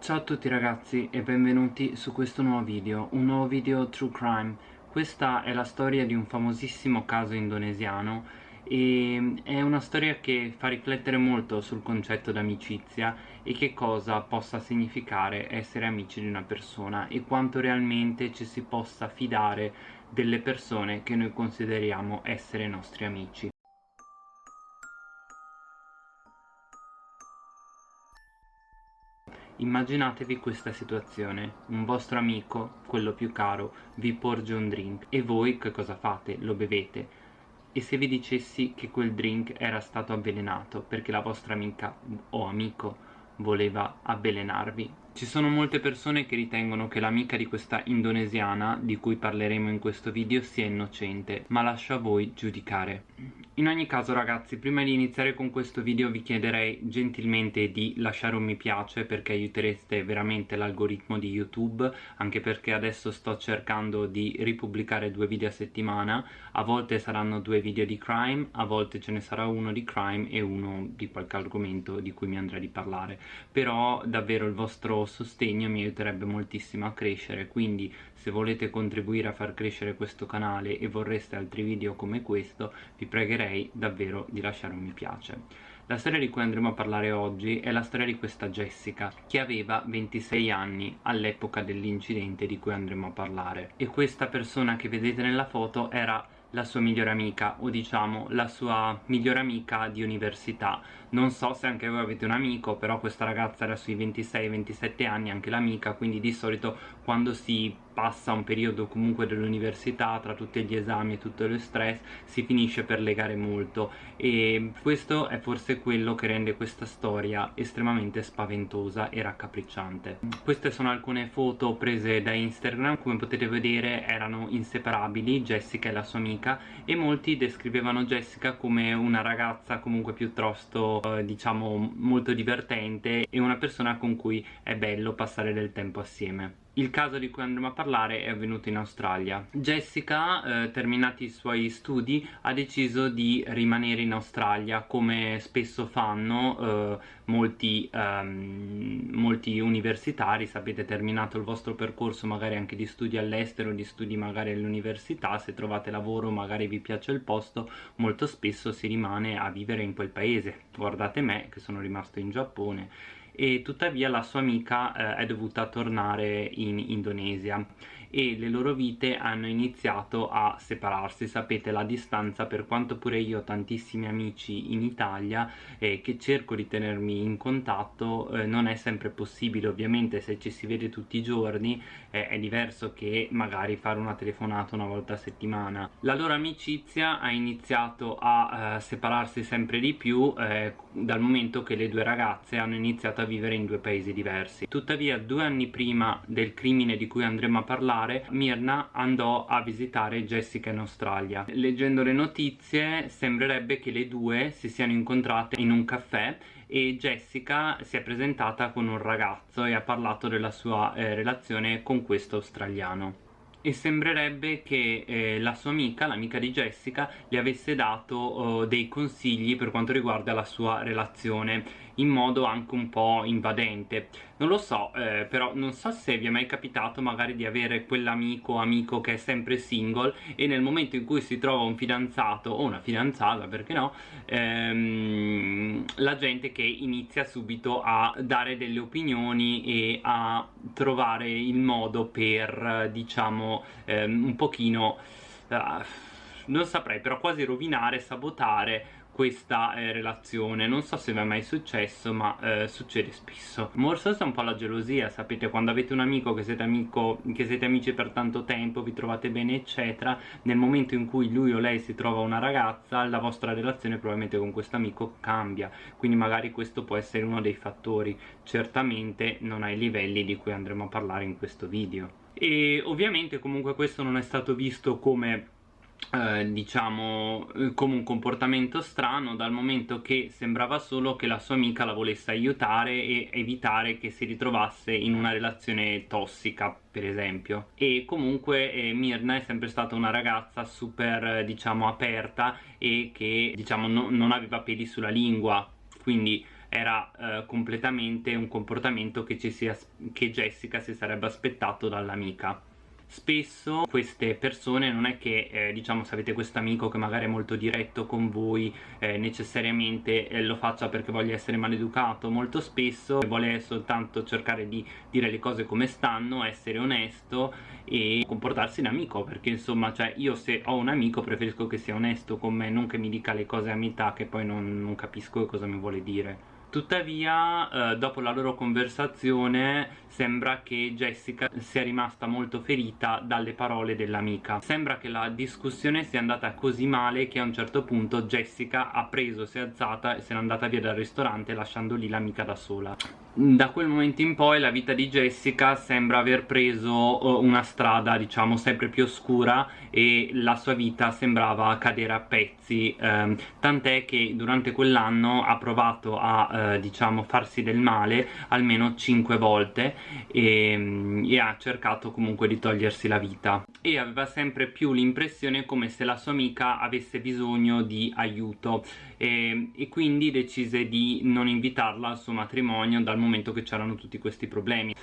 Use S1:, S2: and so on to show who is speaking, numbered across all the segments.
S1: Ciao a tutti ragazzi e benvenuti su questo nuovo video, un nuovo video True Crime. Questa è la storia di un famosissimo caso indonesiano e è una storia che fa riflettere molto sul concetto d'amicizia e che cosa possa significare essere amici di una persona e quanto realmente ci si possa fidare delle persone che noi consideriamo essere nostri amici. Immaginatevi questa situazione, un vostro amico, quello più caro, vi porge un drink e voi che cosa fate? Lo bevete. E se vi dicessi che quel drink era stato avvelenato perché la vostra amica o amico voleva avvelenarvi? Ci sono molte persone che ritengono che l'amica di questa indonesiana, di cui parleremo in questo video, sia innocente, ma lascio a voi giudicare. In ogni caso ragazzi prima di iniziare con questo video vi chiederei gentilmente di lasciare un mi piace perché aiutereste veramente l'algoritmo di YouTube anche perché adesso sto cercando di ripubblicare due video a settimana a volte saranno due video di crime, a volte ce ne sarà uno di crime e uno di qualche argomento di cui mi andrà di parlare però davvero il vostro sostegno mi aiuterebbe moltissimo a crescere quindi se volete contribuire a far crescere questo canale e vorreste altri video come questo vi pregherei davvero di lasciare un mi piace. La storia di cui andremo a parlare oggi è la storia di questa Jessica che aveva 26 anni all'epoca dell'incidente di cui andremo a parlare. E questa persona che vedete nella foto era la sua migliore amica o diciamo la sua migliore amica di università. Non so se anche voi avete un amico però questa ragazza era sui 26-27 anni anche l'amica quindi di solito quando si passa un periodo comunque dell'università tra tutti gli esami e tutto lo stress si finisce per legare molto. E questo è forse quello che rende questa storia estremamente spaventosa e raccapricciante. Queste sono alcune foto prese da Instagram come potete vedere erano inseparabili Jessica e la sua amica e molti descrivevano Jessica come una ragazza comunque piuttosto eh, diciamo molto divertente e una persona con cui è bello passare del tempo assieme il caso di cui andremo a parlare è avvenuto in Australia. Jessica, eh, terminati i suoi studi, ha deciso di rimanere in Australia come spesso fanno eh, molti, um, molti universitari. Sapete terminato il vostro percorso magari anche di studi all'estero, di studi magari all'università se trovate lavoro magari vi piace il posto molto spesso si rimane a vivere in quel paese. Guardate me che sono rimasto in Giappone e tuttavia la sua amica eh, è dovuta tornare in Indonesia e le loro vite hanno iniziato a separarsi. Sapete la distanza per quanto pure io ho tantissimi amici in Italia eh, che cerco di tenermi in contatto eh, non è sempre possibile ovviamente se ci si vede tutti i giorni eh, è diverso che magari fare una telefonata una volta a settimana. La loro amicizia ha iniziato a eh, separarsi sempre di più eh, dal momento che le due ragazze hanno iniziato a vivere in due paesi diversi. Tuttavia due anni prima del crimine di cui andremo a parlare Mirna andò a visitare Jessica in Australia. Leggendo le notizie sembrerebbe che le due si siano incontrate in un caffè e Jessica si è presentata con un ragazzo e ha parlato della sua eh, relazione con questo australiano. E sembrerebbe che eh, la sua amica, l'amica di Jessica, le avesse dato oh, dei consigli per quanto riguarda la sua relazione in modo anche un po' invadente. Non lo so, eh, però non so se vi è mai capitato magari di avere quell'amico o amico che è sempre single e nel momento in cui si trova un fidanzato o una fidanzata, perché no ehm, la gente che inizia subito a dare delle opinioni e a trovare il modo per diciamo ehm, un pochino uh, non saprei però quasi rovinare, sabotare questa eh, relazione. Non so se vi è mai successo ma eh, succede spesso. Morsosa un po' la gelosia sapete? Quando avete un amico che siete, amico che siete amici per tanto tempo vi trovate bene eccetera nel momento in cui lui o lei si trova una ragazza la vostra relazione probabilmente con questo amico cambia. Quindi magari questo può essere uno dei fattori. Certamente non ai livelli di cui andremo a parlare in questo video. E ovviamente comunque questo non è stato visto come eh, diciamo eh, come un comportamento strano dal momento che sembrava solo che la sua amica la volesse aiutare e evitare che si ritrovasse in una relazione tossica per esempio. E comunque eh, Mirna è sempre stata una ragazza super eh, diciamo aperta e che diciamo no, non aveva peli sulla lingua. Quindi era eh, completamente un comportamento che, sia, che Jessica si sarebbe aspettato dall'amica spesso queste persone non è che eh, diciamo se avete questo amico che magari è molto diretto con voi eh, necessariamente eh, lo faccia perché voglia essere maleducato. Molto spesso vuole soltanto cercare di dire le cose come stanno essere onesto e comportarsi in amico perché insomma cioè io se ho un amico preferisco che sia onesto con me non che mi dica le cose a metà che poi non, non capisco cosa mi vuole dire Tuttavia, eh, dopo la loro conversazione, sembra che Jessica sia rimasta molto ferita dalle parole dell'amica. Sembra che la discussione sia andata così male che a un certo punto Jessica ha preso, si è alzata e se n'è andata via dal ristorante lasciando lì l'amica da sola. Da quel momento in poi la vita di Jessica sembra aver preso eh, una strada, diciamo, sempre più oscura e la sua vita sembrava cadere a pezzi, ehm, tant'è che durante quell'anno ha provato a eh, diciamo farsi del male almeno 5 volte e, e, ha cercato comunque di togliersi la vita. E aveva sempre più l'impressione come se la sua amica avesse bisogno di aiuto e, e quindi decise di non invitarla al suo matrimonio dal momento che c'erano tutti questi problemi.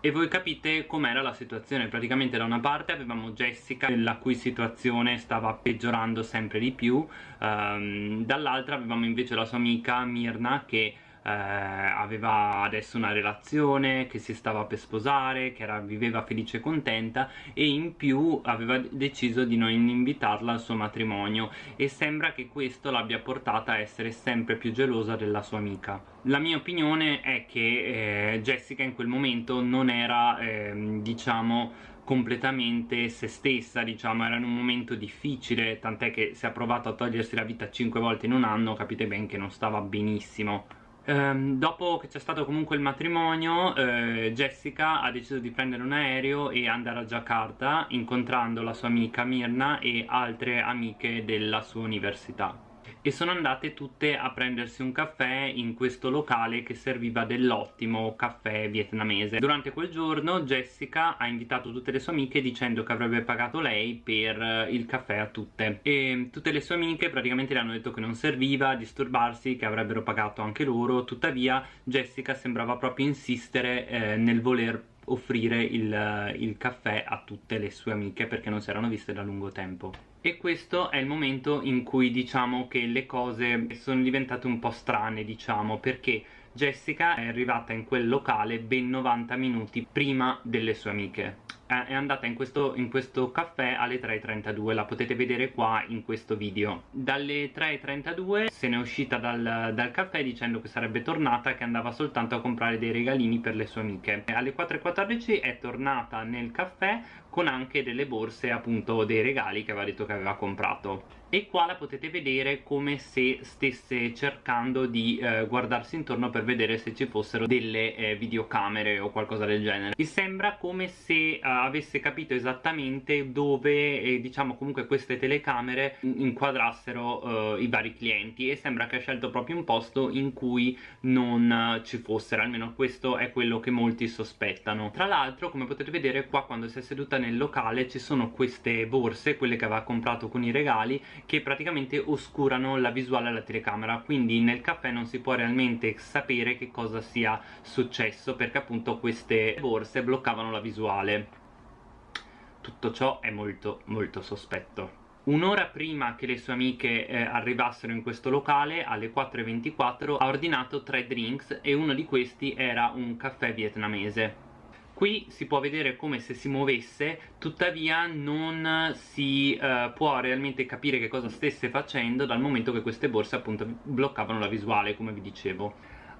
S1: E voi capite com'era la situazione. Praticamente da una parte avevamo Jessica la cui situazione stava peggiorando sempre di più um, dall'altra avevamo invece la sua amica Mirna che eh, aveva adesso una relazione, che si stava per sposare, che era, viveva felice e contenta e in più aveva deciso di non invitarla al suo matrimonio e sembra che questo l'abbia portata a essere sempre più gelosa della sua amica. La mia opinione è che eh, Jessica in quel momento non era, eh, diciamo, completamente se stessa, diciamo, era in un momento difficile, tant'è che si è provato a togliersi la vita 5 volte in un anno, capite ben che non stava benissimo. Um, dopo che c'è stato comunque il matrimonio, eh, Jessica ha deciso di prendere un aereo e andare a Jakarta incontrando la sua amica Mirna e altre amiche della sua università e sono andate tutte a prendersi un caffè in questo locale che serviva dell'ottimo caffè vietnamese. Durante quel giorno Jessica ha invitato tutte le sue amiche dicendo che avrebbe pagato lei per eh, il caffè a tutte. E tutte le sue amiche praticamente le hanno detto che non serviva disturbarsi che avrebbero pagato anche loro. Tuttavia Jessica sembrava proprio insistere eh, nel voler offrire il, il caffè a tutte le sue amiche perché non si erano viste da lungo tempo e questo è il momento in cui diciamo che le cose sono diventate un po' strane diciamo perché Jessica è arrivata in quel locale ben 90 minuti prima delle sue amiche è andata in questo, in questo caffè alle 3.32 la potete vedere qua in questo video. Dalle 3.32 se n'è uscita dal, dal, caffè dicendo che sarebbe tornata che andava soltanto a comprare dei regalini per le sue amiche. Alle 4.14 è tornata nel caffè con anche delle borse appunto dei regali che aveva detto che aveva comprato e qua la potete vedere come se stesse cercando di eh, guardarsi intorno per vedere se ci fossero delle eh, videocamere o qualcosa del genere. Mi sembra come se eh, avesse capito esattamente dove eh, diciamo comunque queste telecamere inquadrassero eh, i vari clienti e sembra che ha scelto proprio un posto in cui non eh, ci fossero. Almeno questo è quello che molti sospettano. Tra l'altro come potete vedere qua quando si è seduta nel locale ci sono queste borse quelle che aveva comprato con i regali che praticamente oscurano la visuale alla telecamera. Quindi nel caffè non si può realmente sapere che cosa sia successo perché appunto queste borse bloccavano la visuale. Tutto ciò è molto molto sospetto. Un'ora prima che le sue amiche eh, arrivassero in questo locale, alle 4.24, ha ordinato tre drinks e uno di questi era un caffè vietnamese qui si può vedere come se si muovesse tuttavia non si eh, può realmente capire che cosa stesse facendo dal momento che queste borse appunto bloccavano la visuale come vi dicevo.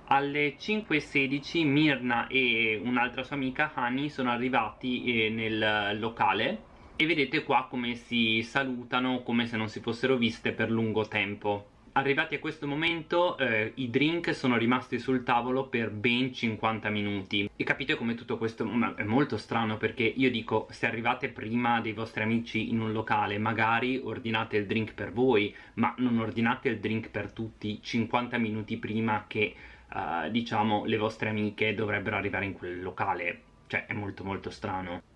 S1: Alle 5.16 Mirna e un'altra sua amica Hani sono arrivati eh, nel locale e vedete qua come si salutano come se non si fossero viste per lungo tempo Arrivati a questo momento eh, i drink sono rimasti sul tavolo per ben 50 minuti. E capite come tutto questo è molto strano perché io dico se arrivate prima dei vostri amici in un locale magari ordinate il drink per voi ma non ordinate il drink per tutti 50 minuti prima che uh, diciamo le vostre amiche dovrebbero arrivare in quel locale. Cioè è molto molto strano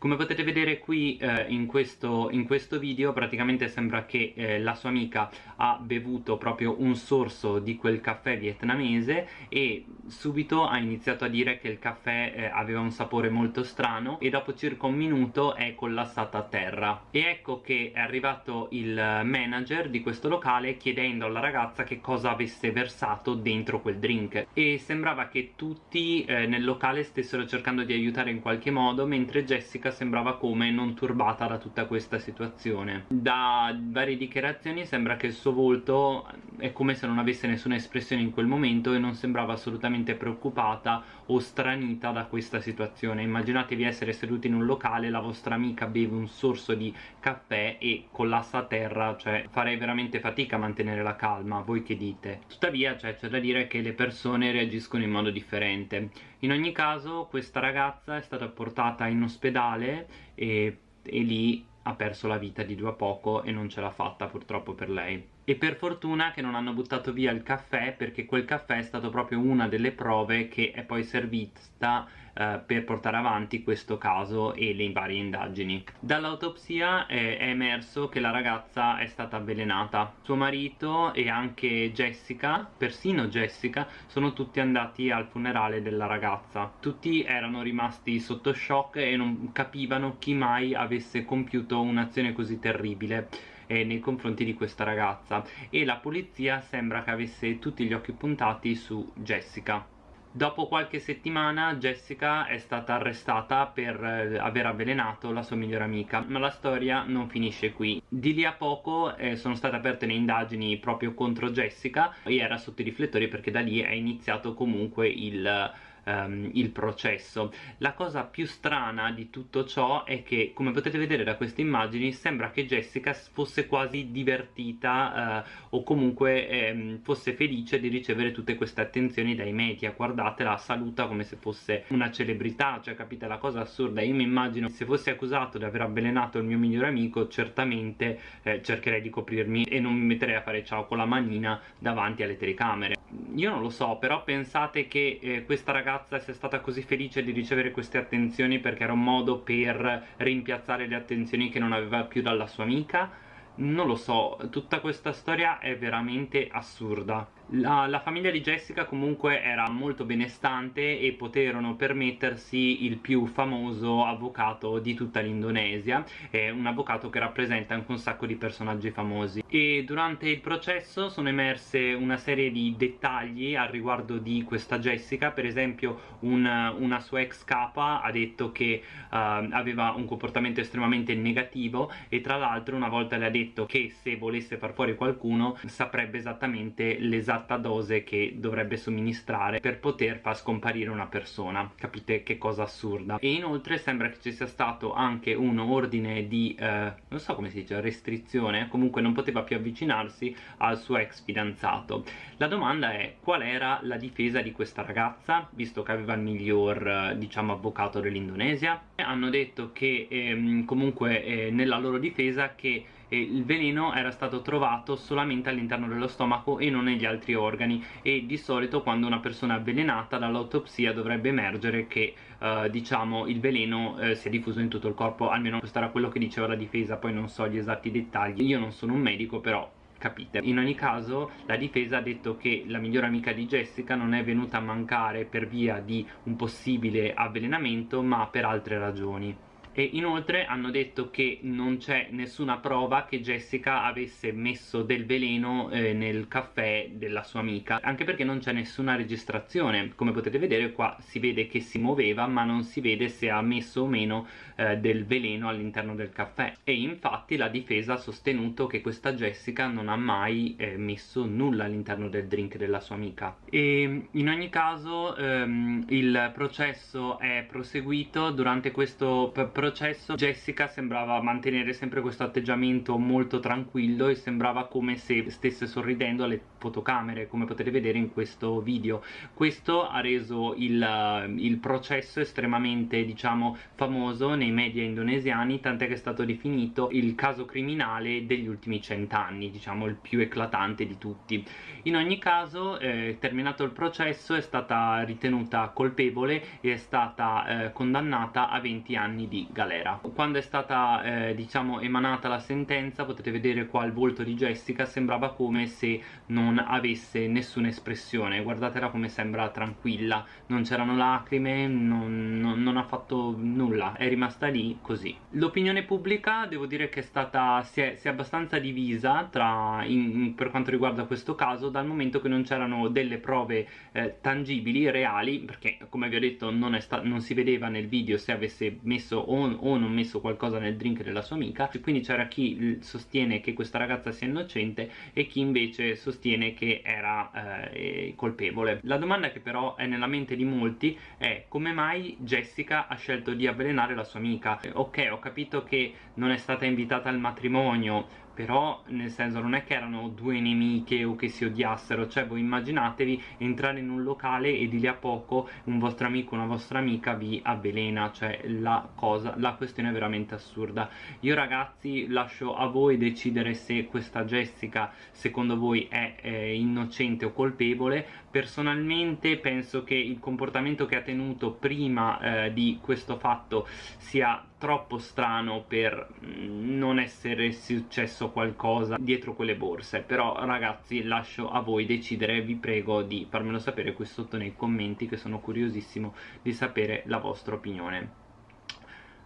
S1: come potete vedere qui eh, in, questo, in, questo, video praticamente sembra che eh, la sua amica ha bevuto proprio un sorso di quel caffè vietnamese e subito ha iniziato a dire che il caffè eh, aveva un sapore molto strano e dopo circa un minuto è collassata a terra. E ecco che è arrivato il manager di questo locale chiedendo alla ragazza che cosa avesse versato dentro quel drink. E sembrava che tutti eh, nel locale stessero cercando di aiutare in qualche modo mentre Jessica sembrava come non turbata da tutta questa situazione. Da varie dichiarazioni sembra che il suo volto è come se non avesse nessuna espressione in quel momento e non sembrava assolutamente preoccupata o stranita da questa situazione. Immaginatevi essere seduti in un locale la vostra amica beve un sorso di caffè e collassa a terra cioè farei veramente fatica a mantenere la calma voi che dite? Tuttavia cioè, c'è da dire che le persone reagiscono in modo differente in ogni caso questa ragazza è stata portata in ospedale e, e lì ha perso la vita di due a poco e non ce l'ha fatta purtroppo per lei e per fortuna che non hanno buttato via il caffè perché quel caffè è stato proprio una delle prove che è poi servita eh, per portare avanti questo caso e le varie indagini. Dall'autopsia eh, è emerso che la ragazza è stata avvelenata. Suo marito e anche Jessica persino Jessica sono tutti andati al funerale della ragazza. Tutti erano rimasti sotto shock e non capivano chi mai avesse compiuto un'azione così terribile eh, nei confronti di questa ragazza. E la polizia sembra che avesse tutti gli occhi puntati su Jessica. Dopo qualche settimana Jessica è stata arrestata per eh, aver avvelenato la sua migliore amica. Ma la storia non finisce qui. Di lì a poco eh, sono state aperte le indagini proprio contro Jessica. E era sotto i riflettori perché da lì è iniziato comunque il um, il processo. La cosa più strana di tutto ciò è che come potete vedere da queste immagini sembra che Jessica fosse quasi divertita uh, o comunque um, fosse felice di ricevere tutte queste attenzioni dai media. Guardatela, saluta come se fosse una celebrità cioè capite la cosa assurda? Io mi immagino se fossi accusato di aver avvelenato il mio migliore amico certamente eh, cercherei di coprirmi e non mi metterei a fare ciao con la manina davanti alle telecamere io non lo so però pensate che eh, questa ragazza sia stata così felice di ricevere queste attenzioni perché era un modo per rimpiazzare le attenzioni che non aveva più dalla sua amica? Non lo so, tutta questa storia è veramente assurda la, la, famiglia di Jessica comunque era molto benestante e poterono permettersi il più famoso avvocato di tutta l'Indonesia un avvocato che rappresenta anche un sacco di personaggi famosi. E durante il processo sono emerse una serie di dettagli al riguardo di questa Jessica. Per esempio una, una sua ex capa ha detto che uh, aveva un comportamento estremamente negativo e tra l'altro una volta le ha detto che se volesse far fuori qualcuno saprebbe esattamente l'esatto l'esatta dose che dovrebbe somministrare per poter far scomparire una persona. Capite che cosa assurda. E inoltre sembra che ci sia stato anche un ordine di eh, non so come si dice restrizione. Comunque non poteva più avvicinarsi al suo ex fidanzato. La domanda è qual era la difesa di questa ragazza visto che aveva il miglior eh, diciamo avvocato dell'Indonesia hanno detto che ehm, comunque eh, nella loro difesa che e il veleno era stato trovato solamente all'interno dello stomaco e non negli altri organi. E di solito quando una persona è avvelenata dall'autopsia dovrebbe emergere che eh, diciamo il veleno eh, si è diffuso in tutto il corpo. Almeno questo era quello che diceva la difesa poi non so gli esatti dettagli. Io non sono un medico però capite. In ogni caso la difesa ha detto che la migliore amica di Jessica non è venuta a mancare per via di un possibile avvelenamento ma per altre ragioni e inoltre hanno detto che non c'è nessuna prova che Jessica avesse messo del veleno eh, nel caffè della sua amica. Anche perché non c'è nessuna registrazione. Come potete vedere qua si vede che si muoveva ma non si vede se ha messo o meno eh, del veleno all'interno del caffè. E infatti la difesa ha sostenuto che questa Jessica non ha mai eh, messo nulla all'interno del drink della sua amica. E in ogni caso ehm, il processo è proseguito durante questo processo processo Jessica sembrava mantenere sempre questo atteggiamento molto tranquillo e sembrava come se stesse sorridendo alle fotocamere come potete vedere in questo video. Questo ha reso il, il processo estremamente diciamo famoso nei media indonesiani tant'è che è stato definito il caso criminale degli ultimi cent'anni diciamo il più eclatante di tutti. In ogni caso eh, terminato il processo è stata ritenuta colpevole e è stata eh, condannata a 20 anni di galera. Quando è stata eh, diciamo emanata la sentenza potete vedere qua il volto di Jessica sembrava come se non avesse nessuna espressione. Guardatela come sembra tranquilla. Non c'erano lacrime non, non, non, ha fatto nulla. È rimasta lì così. L'opinione pubblica devo dire che è stata si è, si è abbastanza divisa tra, in, per quanto riguarda questo caso dal momento che non c'erano delle prove eh, tangibili reali perché come vi ho detto non, non si vedeva nel video se avesse messo o, o non messo qualcosa nel drink della sua amica quindi c'era chi sostiene che questa ragazza sia innocente e chi invece sostiene che era eh, colpevole. La domanda che però è nella mente di molti è come mai Jessica ha scelto di avvelenare la sua amica? Ok ho capito che non è stata invitata al matrimonio però nel senso non è che erano due nemiche o che si odiassero cioè voi immaginatevi entrare in un locale e di lì a poco un vostro amico o una vostra amica vi avvelena cioè la cosa, la questione è veramente assurda. Io ragazzi lascio a voi decidere se questa Jessica secondo voi è eh, innocente o colpevole. Personalmente penso che il comportamento che ha tenuto prima eh, di questo fatto sia troppo strano per mm, non essere successo qualcosa dietro quelle borse. Però ragazzi lascio a voi decidere vi prego di farmelo sapere qui sotto nei commenti che sono curiosissimo di sapere la vostra opinione.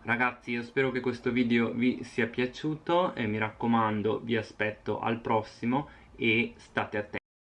S1: Ragazzi io spero che questo video vi sia piaciuto e mi raccomando vi aspetto al prossimo e state attenti